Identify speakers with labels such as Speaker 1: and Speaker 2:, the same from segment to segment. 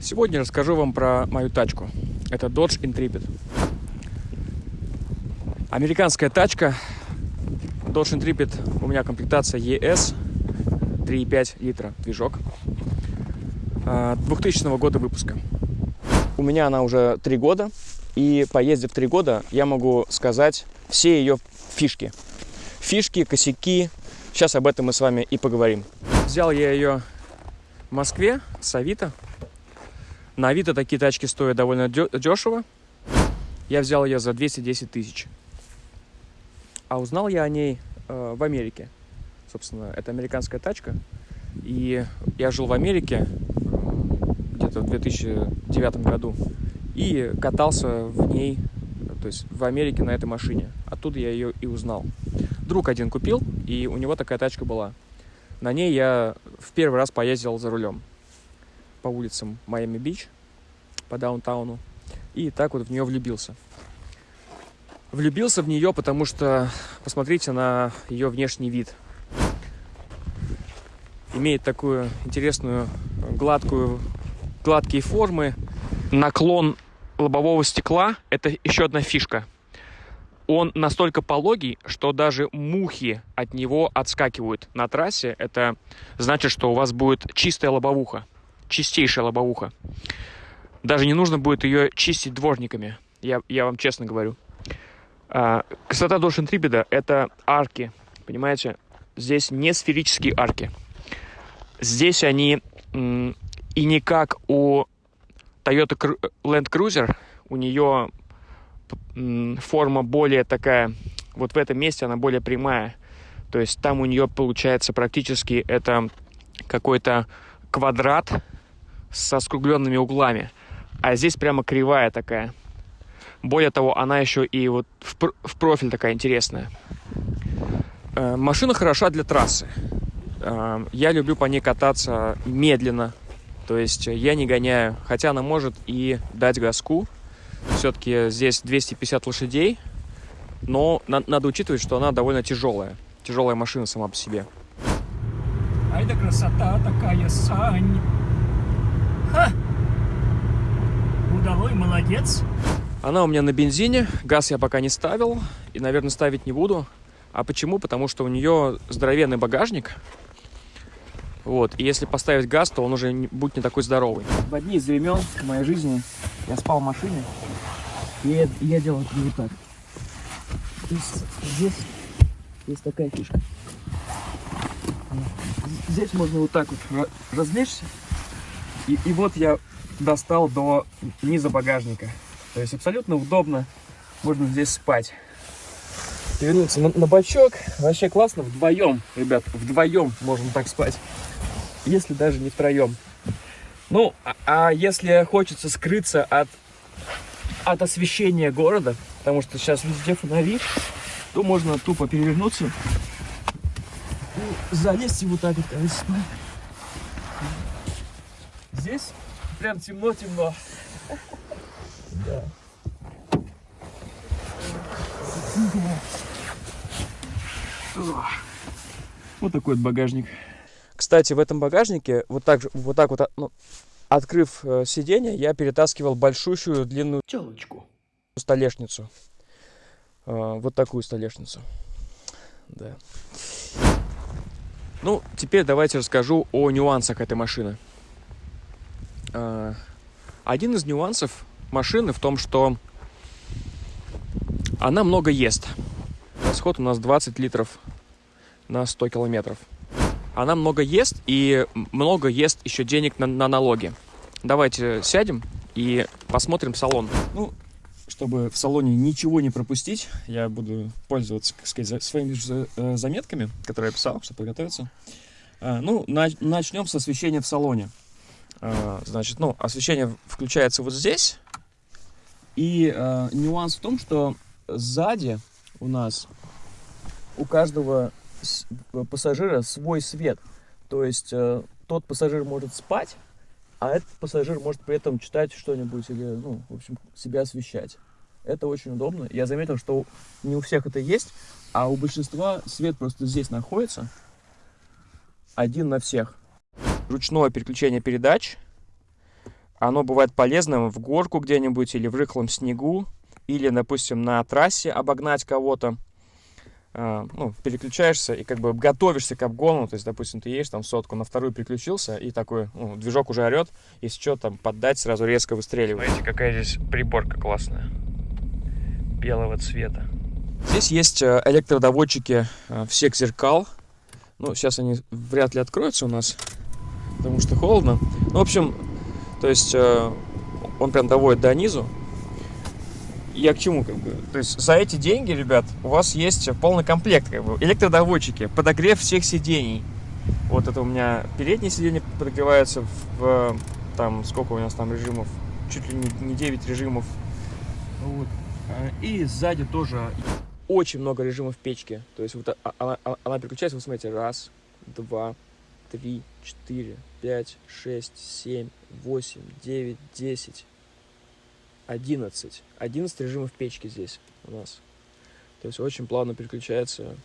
Speaker 1: Сегодня расскажу вам про мою тачку. Это Dodge Intrepid. Американская тачка. Dodge Intrepid. У меня комплектация ES. 3,5 литра движок. 2000 а, года выпуска. У меня она уже 3 года. И поездив 3 года, я могу сказать все ее фишки. Фишки, косяки. Сейчас об этом мы с вами и поговорим. Взял я ее в Москве с Авито. На Авито такие тачки стоят довольно дешево. Я взял ее за 210 тысяч. А узнал я о ней э, в Америке. Собственно, это американская тачка. И я жил в Америке э, где-то в 2009 году. И катался в ней, то есть в Америке на этой машине. Оттуда я ее и узнал. Друг один купил, и у него такая тачка была. На ней я в первый раз поездил за рулем по улицам Майами-Бич, по даунтауну, и так вот в нее влюбился. Влюбился в нее, потому что посмотрите на ее внешний вид. Имеет такую интересную гладкую, гладкие формы. Наклон лобового стекла – это еще одна фишка. Он настолько пологий, что даже мухи от него отскакивают на трассе. Это значит, что у вас будет чистая лобовуха чистейшая лобовуха. Даже не нужно будет ее чистить дворниками, я, я вам честно говорю. А, красота Dodge Intrepid – это арки, понимаете? Здесь не сферические арки. Здесь они и не как у Toyota Land Cruiser, у нее форма более такая, вот в этом месте она более прямая. То есть там у нее получается практически это какой-то квадрат со скругленными углами. А здесь прямо кривая такая. Более того, она еще и вот в, в профиль такая интересная. Э, машина хороша для трассы. Э, я люблю по ней кататься медленно. То есть я не гоняю. Хотя она может и дать газку. Все-таки здесь 250 лошадей. Но на надо учитывать, что она довольно тяжелая. Тяжелая машина сама по себе.
Speaker 2: Ай да красота такая, Сань! Ха! Удалой, молодец.
Speaker 1: Она у меня на бензине, газ я пока не ставил и, наверное, ставить не буду. А почему? Потому что у нее здоровенный багажник. Вот, и если поставить газ, то он уже не, будет не такой здоровый. В одни из времен в моей жизни я спал в машине, и я, я делал это вот так. То есть здесь есть такая фишка. Здесь можно вот так вот развлечься и, и вот я достал до низа багажника. То есть абсолютно удобно. Можно здесь спать. Вернуться на, на бачок. Вообще классно. Вдвоем, ребят, вдвоем можно так спать. Если даже не втроем. Ну, а, а если хочется скрыться от, от освещения города, потому что сейчас везде фонари, то можно тупо перевернуться и залезть и вот так вот, спать. Здесь прям темно-темно. Да. Вот такой вот багажник. Кстати, в этом багажнике, вот так, вот, так вот ну, открыв э, сиденье, я перетаскивал большущую длинную
Speaker 2: телочку.
Speaker 1: Столешницу. Э, вот такую столешницу. Да. Ну, теперь давайте расскажу о нюансах этой машины. А, один из нюансов машины в том, что она много ест. Расход у нас 20 литров на 100 километров. Она много ест и много ест еще денег на, на налоги. Давайте сядем и посмотрим салон. Ну, чтобы в салоне ничего не пропустить, я буду пользоваться, так сказать, своими э, заметками, которые я писал, чтобы подготовиться. А, ну, начнем с освещения в салоне. А, значит, ну, освещение включается вот здесь. И э, нюанс в том, что сзади у нас у каждого пассажира свой свет. То есть э, тот пассажир может спать, а этот пассажир может при этом читать что-нибудь или, ну, в общем, себя освещать. Это очень удобно. Я заметил, что не у всех это есть, а у большинства свет просто здесь находится. Один на всех ручное переключение передач. оно бывает полезным в горку где-нибудь или в рыхлом снегу, или, допустим, на трассе обогнать кого-то. А, ну, переключаешься и как бы готовишься к обгону, то есть, допустим, ты едешь там сотку, на вторую переключился, и такой, ну, движок уже орет, если что, там, поддать, сразу резко выстреливает. Смотрите, какая здесь приборка классная, белого цвета. Здесь есть э, электродоводчики э, всех зеркал, ну, сейчас они вряд ли откроются у нас, потому что холодно. Ну, в общем, то есть э, он прям доводит до низу, я к чему как бы? То есть за эти деньги, ребят, у вас есть полный комплект, как бы, электродоводчики, подогрев всех сидений. Вот это у меня передние сиденья подогреваются в, там, сколько у нас там режимов? Чуть ли не 9 режимов. Вот. А, и сзади тоже очень много режимов печки. То есть вот она, она переключается, вы смотрите, раз, два, три, четыре, пять, шесть, семь, восемь, девять, десять. 11. 11 режимов печки здесь у нас. То есть очень плавно переключается.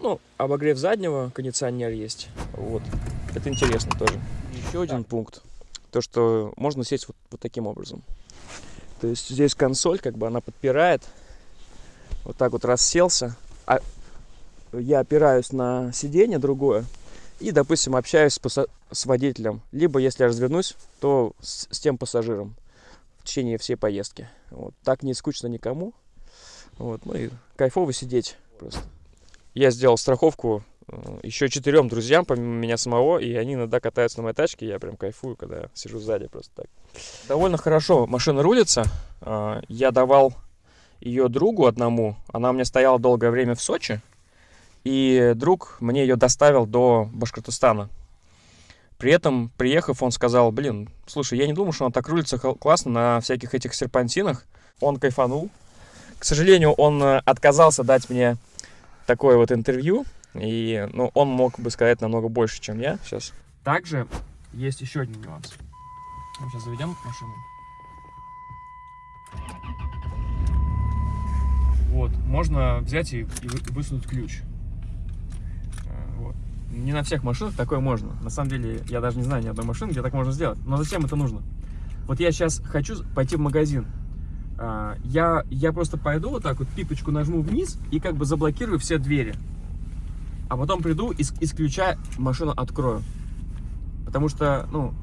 Speaker 1: Ну, обогрев заднего, кондиционер есть. Вот. Это интересно тоже. Еще один пункт. То, что можно сесть вот, вот таким образом. То есть здесь консоль, как бы она подпирает. Вот так вот расселся. А я опираюсь на сиденье другое. И, допустим, общаюсь с, водителем. Либо, если я развернусь, то с, с тем пассажиром течение всей поездки. Вот. Так не скучно никому. Вот. Ну и кайфово сидеть просто. Я сделал страховку э, еще четырем друзьям, помимо меня самого, и они иногда катаются на моей тачке, я прям кайфую, когда сижу сзади просто так. Довольно хорошо машина рулится. Э, я давал ее другу одному, она у меня стояла долгое время в Сочи, и друг мне ее доставил до Башкортостана. При этом, приехав, он сказал, блин, слушай, я не думал, что он так рулится классно на всяких этих серпантинах. Он кайфанул. К сожалению, он э, отказался дать мне такое вот интервью. И ну, он мог бы сказать намного больше, чем я сейчас. Также есть еще один нюанс. Мы сейчас заведем машину. Вот, можно взять и, и высунуть ключ не на всех машинах такое можно. На самом деле, я даже не знаю ни одной машины, где так можно сделать. Но зачем это нужно? Вот я сейчас хочу пойти в магазин. А, я, я просто пойду вот так вот, пипочку нажму вниз и как бы заблокирую все двери. А потом приду и из ключа машину открою. Потому что, ну,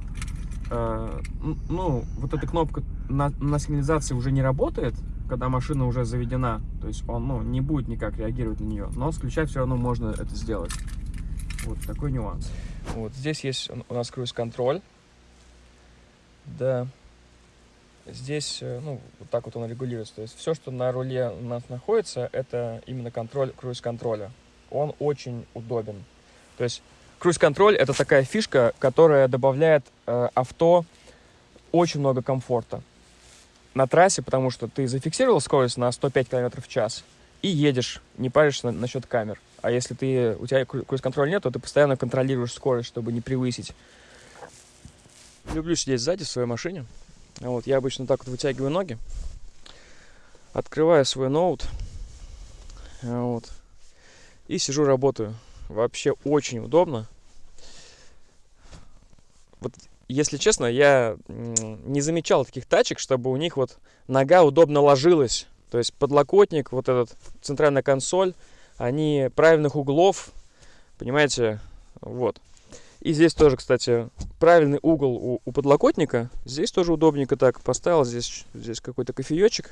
Speaker 1: э, ну, вот эта кнопка на, на сигнализации уже не работает, когда машина уже заведена. То есть он, ну, не будет никак реагировать на нее. Но с все равно можно это сделать. Вот такой нюанс. Вот здесь есть у нас круиз-контроль. Да. Здесь, э, ну, вот так вот он регулируется. То есть все, что на руле у нас находится, это именно контроль круиз-контроля. Он очень удобен. То есть круиз-контроль это такая фишка, которая добавляет э, авто очень много комфорта на трассе, потому что ты зафиксировал скорость на 105 км в час и едешь, не паришься на, насчет камер. А если ты, у тебя круиз-контроля нет, то ты постоянно контролируешь скорость, чтобы не превысить. Люблю сидеть сзади в своей машине. Вот, я обычно так вот вытягиваю ноги, открываю свой ноут, вот, и сижу, работаю. Вообще очень удобно. Вот, если честно, я не замечал таких тачек, чтобы у них вот нога удобно ложилась. То есть подлокотник, вот этот центральная консоль, они правильных углов, понимаете, вот. И здесь тоже, кстати, правильный угол у, у подлокотника. Здесь тоже удобненько так поставил, здесь, здесь какой-то кофеечек.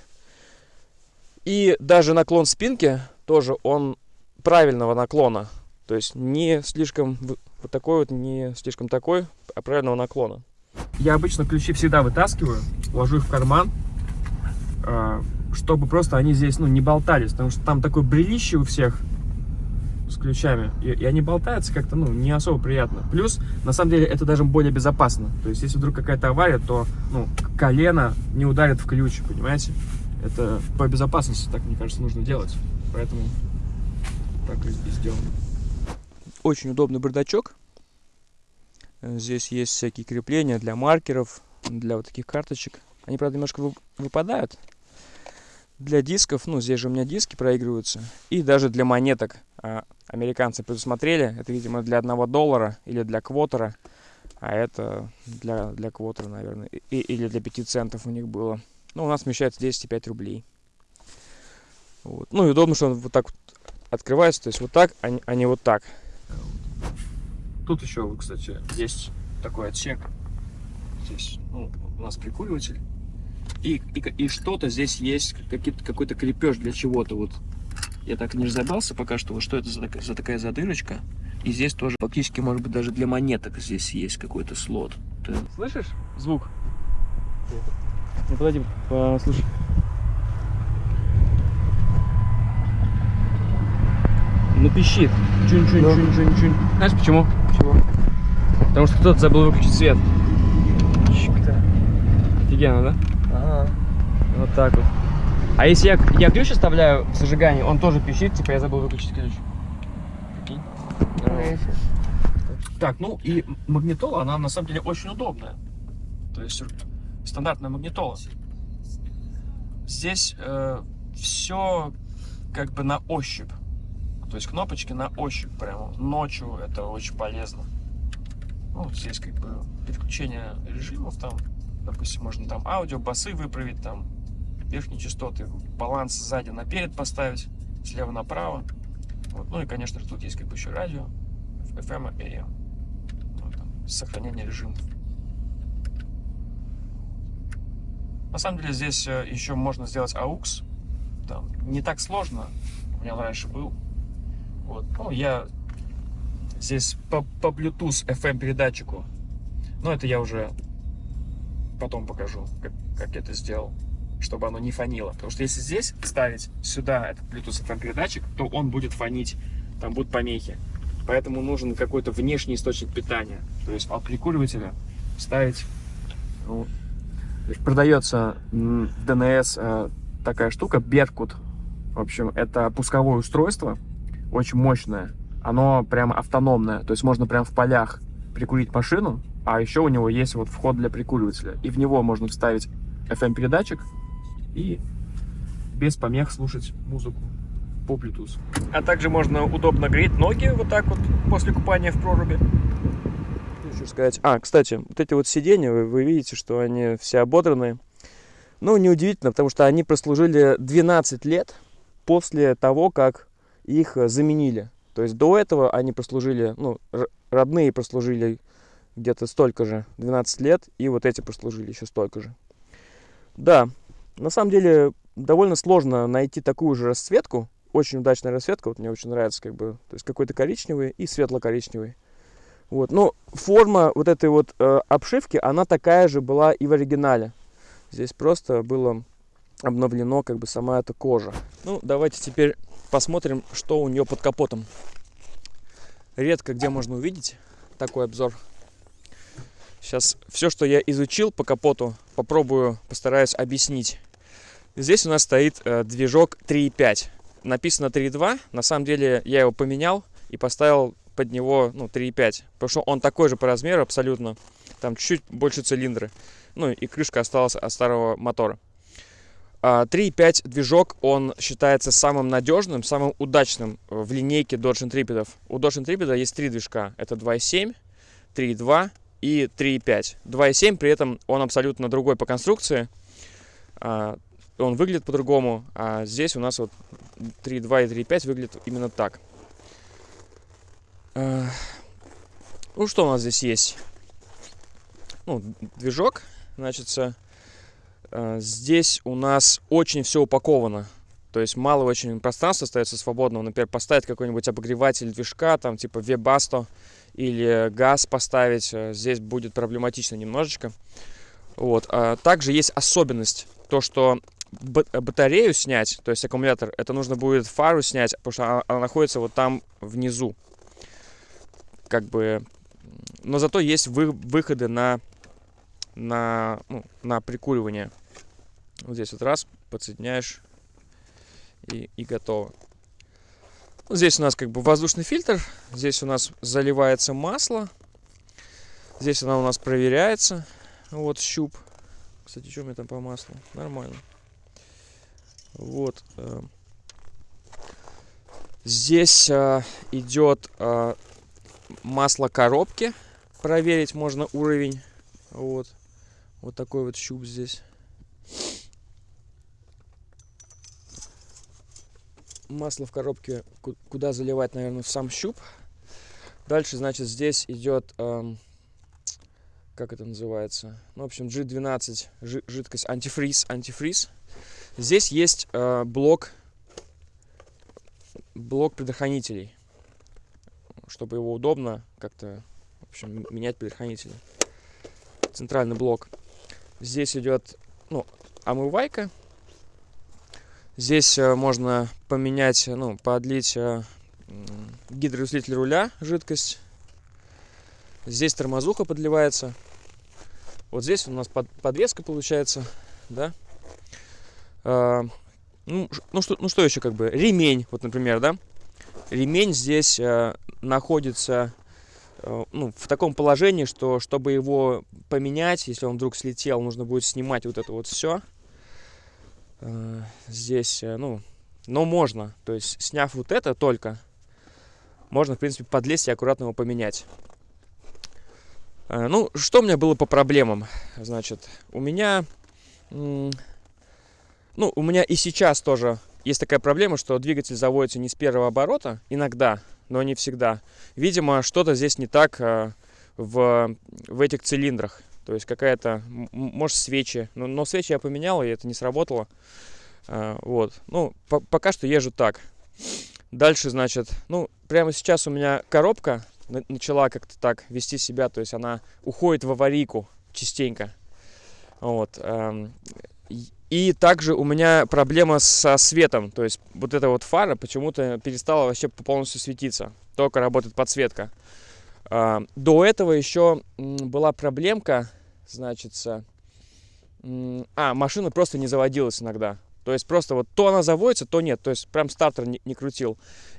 Speaker 1: И даже наклон спинки тоже он правильного наклона. То есть не слишком вот такой вот, не слишком такой, а правильного наклона. Я обычно ключи всегда вытаскиваю, ложу их в карман, а, чтобы просто они здесь, ну, не болтались, потому что там такое брелище у всех с ключами, и, и они болтаются как-то, ну, не особо приятно. Плюс, на самом деле, это даже более безопасно. То есть, если вдруг какая-то авария, то, ну, колено не ударит в ключ, понимаете? Это по безопасности, так, мне кажется, нужно делать. Поэтому так и сделано. Очень удобный бардачок. Здесь есть всякие крепления для маркеров, для вот таких карточек. Они, правда, немножко выпадают, для дисков, ну, здесь же у меня диски проигрываются, и даже для монеток а, американцы предусмотрели, это, видимо, для одного доллара или для квотера, А это для, для квотера, наверное. И, или для 5 центов у них было. Ну, у нас вмещается 10,5 рублей. Вот. Ну и удобно, что он вот так вот открывается. То есть вот так, а не, а не вот так. Тут еще, кстати, есть такой отсек. Здесь ну, у нас прикуриватель. И, и, и что-то здесь есть, какой-то крепеж для чего-то. Вот я так не разобрался пока что, вот что это за, за такая задырочка. И здесь тоже фактически, может быть, даже для монеток здесь есть какой-то слот. Ты слышишь звук? Ну, подойди, послушай. Ну, пищит. Чунь-чунь-чунь-чунь-чунь. Знаешь почему? Почему? Потому что кто-то забыл выключить свет. Офигенно, да? Ага. Вот так вот. А если я, я ключ оставляю в зажигании, он тоже пищит, типа я забыл выключить ключ. Так, ну и магнитола, она на самом деле очень удобная. То есть стандартная магнитола. Здесь э, все как бы на ощупь. То есть кнопочки на ощупь прямо. Ночью это очень полезно. Ну, здесь как бы переключение режимов там. Допустим, можно там аудио, басы выправить, там верхние частоты, баланс сзади наперед поставить, слева направо. Вот. Ну и, конечно, тут есть как бы еще радио, FM и AM. Ну, там, сохранение режимов. На самом деле здесь э, еще можно сделать AUX. Там, не так сложно. У меня раньше был. Вот. Ну, я здесь по, по Bluetooth FM передатчику. Но это я уже потом покажу, как, как я это сделал, чтобы оно не фонило. Потому что если здесь ставить сюда этот Bluetooth FM передатчик, то он будет фонить, там будут помехи. Поэтому нужен какой-то внешний источник питания. То есть от прикуривателя ставить ну, Продается в ДНС э, такая штука, Беркут. В общем, это пусковое устройство, очень мощное. Оно прям автономное, то есть можно прям в полях прикурить машину, а еще у него есть вот вход для прикуривателя. И в него можно вставить FM-передатчик и без помех слушать музыку по Bluetooth. А также можно удобно греть ноги вот так вот после купания в проруби хочу сказать. А, кстати, вот эти вот сиденья, вы, вы видите, что они все ободранные. Ну, неудивительно, потому что они прослужили 12 лет после того, как их заменили. То есть до этого они прослужили, ну, родные прослужили где-то столько же, 12 лет, и вот эти прослужили еще столько же. Да, на самом деле довольно сложно найти такую же расцветку, очень удачная расцветка, вот мне очень нравится, как бы, то есть какой-то коричневый и светло-коричневый. Вот. Но форма вот этой вот э, обшивки, она такая же была и в оригинале. Здесь просто было обновлено как бы сама эта кожа. Ну, давайте теперь посмотрим, что у нее под капотом. Редко где можно увидеть такой обзор. Сейчас все, что я изучил по капоту, попробую, постараюсь объяснить. Здесь у нас стоит э, движок 3.5. Написано 3.2. На самом деле я его поменял и поставил под него ну, 3,5. Потому что он такой же по размеру абсолютно. Там чуть-чуть больше цилиндры. Ну и крышка осталась от старого мотора. 3.5 а, движок, он считается самым надежным, самым удачным в линейке Dodge Intrepid. У Dodge Intrepid есть три движка. Это 2.7, 3.2 и 3.5. 2.7 при этом он абсолютно другой по конструкции. А, он выглядит по-другому, а здесь у нас вот 3.2 и 3.5 выглядят именно так. Э, ну, что у нас здесь есть? Ну, движок, значит, э, здесь у нас очень все упаковано. То есть мало очень пространства остается свободного. Например, поставить какой-нибудь обогреватель движка, там типа Webasto или газ поставить. Э, здесь будет проблематично немножечко. Вот. А также есть особенность. То, что батарею снять, то есть аккумулятор, это нужно будет фару снять, потому что она, находится вот там внизу как бы... Но зато есть вы, выходы на, на, ну, на прикуривание. Вот здесь вот раз, подсоединяешь и, и готово. Здесь у нас как бы воздушный фильтр. Здесь у нас заливается масло. Здесь она у нас проверяется. Вот щуп. Кстати, что у меня там по маслу? Нормально. Вот. Э, здесь э, идет э, масло коробки. проверить можно уровень. Вот. Вот такой вот щуп здесь. Масло в коробке куда заливать, наверное, в сам щуп. Дальше, значит, здесь идет, эм, как это называется? Ну, в общем, G12, жидкость, антифриз, антифриз. Здесь есть э, блок, блок предохранителей, чтобы его удобно как-то, в общем, менять предохранители. Центральный блок. Здесь идет, ну, омывайка. Здесь э, можно поменять, ну, подлить э, гидроусилитель руля, жидкость. Здесь тормозуха подливается. Вот здесь у нас под, подвеска получается, да. А, ну, ну, что, ну что еще как бы? Ремень, вот, например, да. Ремень здесь а, находится а, ну, в таком положении, что чтобы его поменять, если он вдруг слетел, нужно будет снимать вот это вот все. А, здесь, ну, но можно. То есть, сняв вот это только, можно, в принципе, подлезть и аккуратно его поменять. Ну, что у меня было по проблемам? Значит, у меня... Ну, у меня и сейчас тоже есть такая проблема, что двигатель заводится не с первого оборота, иногда, но не всегда. Видимо, что-то здесь не так в, в этих цилиндрах. То есть какая-то, может, свечи. Но, но свечи я поменял, и это не сработало. Вот. Ну, по пока что езжу так. Дальше, значит, ну, прямо сейчас у меня коробка начала как-то так вести себя, то есть она уходит в аварийку частенько. Вот. Эм, и также у меня проблема со светом, то есть вот эта вот фара почему-то перестала вообще полностью светиться, только работает подсветка. А, до этого еще была проблемка, значит, а, машина просто не заводилась иногда. То есть просто вот то она заводится, то нет. То есть прям стартер не, не крутил.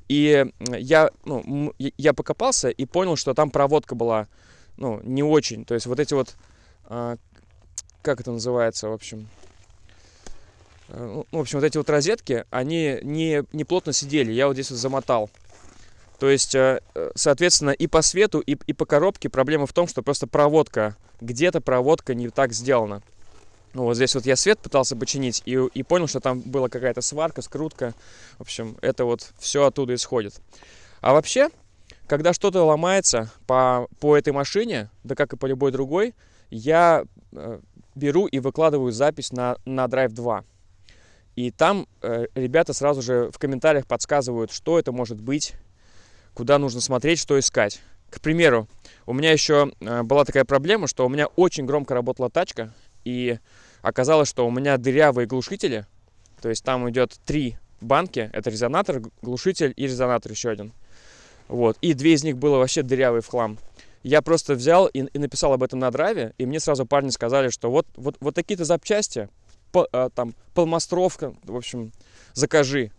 Speaker 1: И я, ну, я покопался и понял, что там проводка была, ну, не очень. То есть вот эти вот, а, как это называется, в общем... А, ну, в общем, вот эти вот розетки, они не, не плотно сидели. Я вот здесь вот замотал. То есть, э, соответственно, и по свету, и, и по коробке проблема в том, что просто проводка, где-то проводка не так сделана. Ну, вот здесь вот я свет пытался починить и, и понял, что там была какая-то сварка, скрутка. В общем, это вот все оттуда исходит. А вообще, когда что-то ломается по, по этой машине, да как и по любой другой, я э, беру и выкладываю запись на, на Drive 2. И там э, ребята сразу же в комментариях подсказывают, что это может быть, куда нужно смотреть, что искать. К примеру, у меня еще э, была такая проблема, что у меня очень громко работала тачка, и оказалось, что у меня дырявые глушители. То есть там идет три банки. Это резонатор, глушитель и резонатор еще один. Вот. И две из них было вообще дырявые в хлам. Я просто взял и, и написал об этом на драйве, и мне сразу парни сказали, что вот, вот, вот такие-то запчасти, по, а, там, полмастровка, в общем, закажи.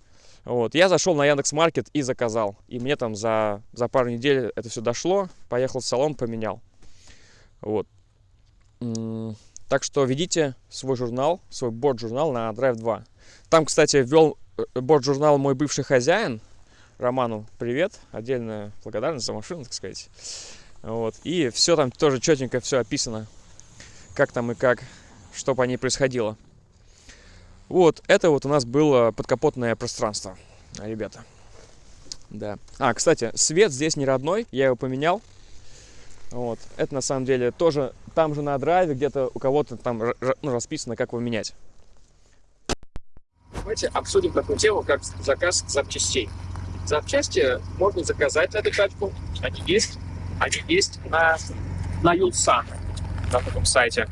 Speaker 1: Вот. Я зашел на Яндекс Маркет и заказал. И мне там за, за пару недель это все дошло. Поехал в салон, поменял. Вот. Так что ведите свой журнал, свой борт-журнал на Drive 2. Там, кстати, ввел э, борт-журнал мой бывший хозяин. Роману привет. Отдельная благодарность за машину, так сказать. Вот. И все там тоже четенько все описано. Как там и как, что по ней происходило. Вот, это вот у нас было подкапотное пространство, ребята. Да. А, кстати, свет здесь не родной, я его поменял. Вот. Это на самом деле тоже там же на драйве где-то у кого-то там ну, расписано, как его менять.
Speaker 2: Давайте обсудим такую тему, как заказ запчастей. Запчасти можно заказать на эту тачку. Они есть. Они есть на, на Юлсан, на таком сайте.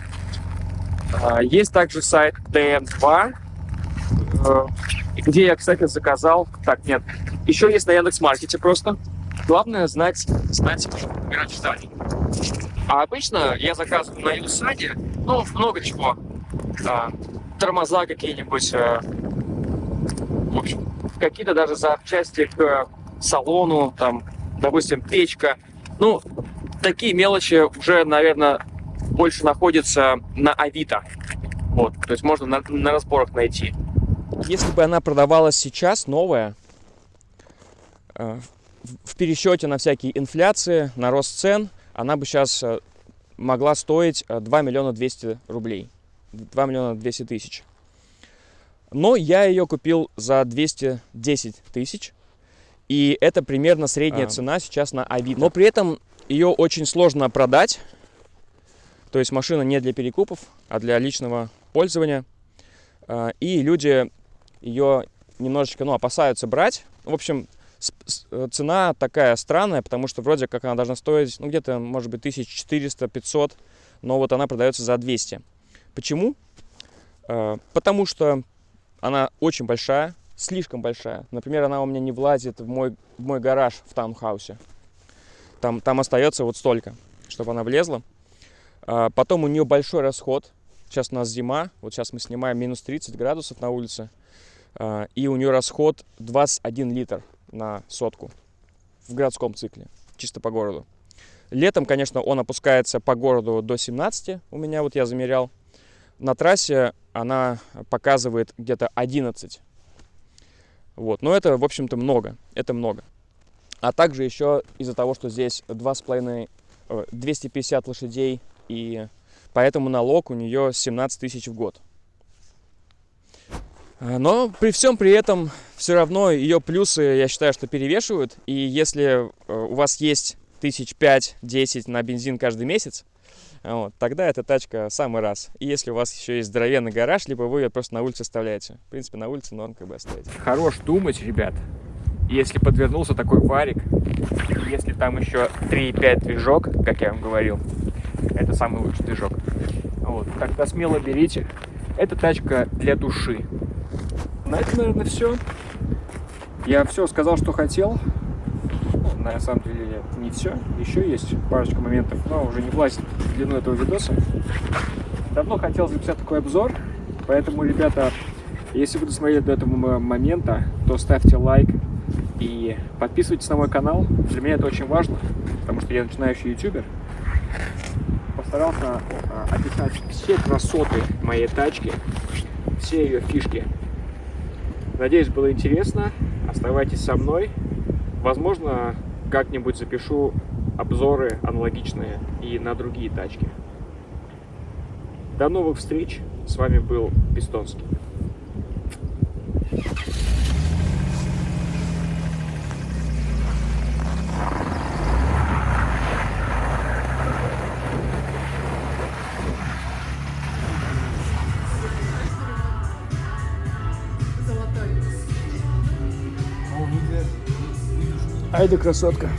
Speaker 2: А, есть также сайт DN2, э, где я, кстати, заказал... Так, нет. Еще есть на Яндекс.Маркете просто. Главное знать, знать выбирать зданий. А обычно я заказываю на Юсаде, ну, много чего. А, тормоза какие-нибудь, а, в общем, какие-то даже запчасти к салону, там, допустим, печка. Ну, такие мелочи уже, наверное, больше находятся на Авито. Вот, то есть можно на, на разборах найти.
Speaker 1: Если бы она продавалась сейчас, новая, в пересчете на всякие инфляции, на рост цен, она бы сейчас могла стоить 2 миллиона 200 рублей. 2 миллиона 200 тысяч. Но я ее купил за 210 тысяч. И это примерно средняя а. цена сейчас на Авито. Но при этом ее очень сложно продать. То есть машина не для перекупов, а для личного пользования. И люди ее немножечко ну, опасаются брать. В общем, э, цена такая странная, потому что вроде как она должна стоить, ну, где-то, может быть, 1400-500, но вот она продается за 200. Почему? А, потому что она очень большая, слишком большая. Например, она у меня не влазит в мой, в мой гараж в таунхаусе. Там, там остается вот столько, чтобы она влезла. А, потом у нее большой расход. Сейчас у нас зима, вот сейчас мы снимаем минус 30 градусов на улице. А, и у нее расход 21 литр на сотку в городском цикле, чисто по городу. Летом, конечно, он опускается по городу до 17, у меня вот я замерял. На трассе она показывает где-то 11. Вот. Но это, в общем-то, много. Это много. А также еще из-за того, что здесь 2,5, 250 э, лошадей, и поэтому налог у нее 17 тысяч в год. Э, но при всем при этом все равно ее плюсы, я считаю, что перевешивают. И если э, у вас есть тысяч пять-десять на бензин каждый месяц, вот, тогда эта тачка самый раз. И если у вас еще есть здоровенный гараж, либо вы ее просто на улице оставляете. В принципе, на улице норм как бы оставить.
Speaker 2: Хорош думать, ребят. Если подвернулся такой варик, если там еще 3.5 движок, как я вам говорил, это самый лучший движок. Вот, тогда смело берите. Эта тачка для души. На этом, наверное, все. Я все сказал, что хотел на самом деле не все. Еще есть парочка моментов, но уже не влазит в длину этого видоса. Давно хотел записать такой обзор, поэтому, ребята, если вы досмотрели до этого момента, то ставьте лайк и подписывайтесь на мой канал. Для меня это очень важно, потому что я начинающий ютубер. Постарался а, описать все красоты моей тачки, все ее фишки. Надеюсь, было интересно. Оставайтесь со мной. Возможно, как-нибудь запишу обзоры аналогичные и на другие тачки. До новых встреч. С вами был Пистонский.
Speaker 1: Айда, красотка.